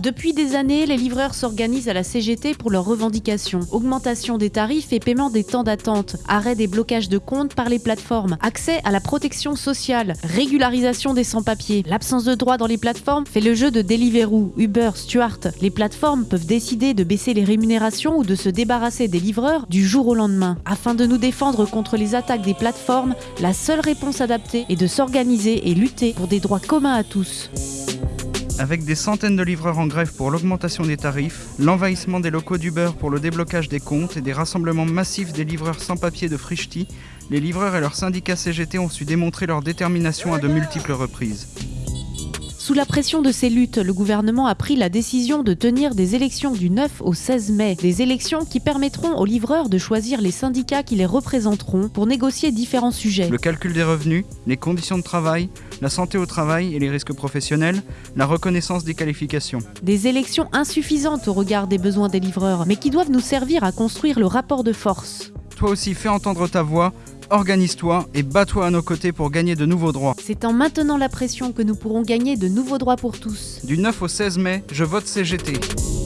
Depuis des années, les livreurs s'organisent à la CGT pour leurs revendications. Augmentation des tarifs et paiement des temps d'attente, arrêt des blocages de comptes par les plateformes, accès à la protection sociale, régularisation des sans-papiers. L'absence de droits dans les plateformes fait le jeu de Deliveroo, Uber, Stuart. Les plateformes peuvent décider de baisser les rémunérations ou de se débarrasser des livreurs du jour au lendemain. Afin de nous défendre contre les attaques des plateformes, la seule réponse adaptée est de s'organiser et lutter pour des droits communs à tous. Avec des centaines de livreurs en grève pour l'augmentation des tarifs, l'envahissement des locaux d'Uber pour le déblocage des comptes et des rassemblements massifs des livreurs sans papier de Frichti, les livreurs et leurs syndicats CGT ont su démontrer leur détermination à de multiples reprises. Sous la pression de ces luttes, le gouvernement a pris la décision de tenir des élections du 9 au 16 mai. Des élections qui permettront aux livreurs de choisir les syndicats qui les représenteront pour négocier différents sujets. Le calcul des revenus, les conditions de travail, la santé au travail et les risques professionnels, la reconnaissance des qualifications. Des élections insuffisantes au regard des besoins des livreurs, mais qui doivent nous servir à construire le rapport de force. Toi aussi, fais entendre ta voix, organise-toi et bats-toi à nos côtés pour gagner de nouveaux droits. C'est en maintenant la pression que nous pourrons gagner de nouveaux droits pour tous. Du 9 au 16 mai, je vote CGT.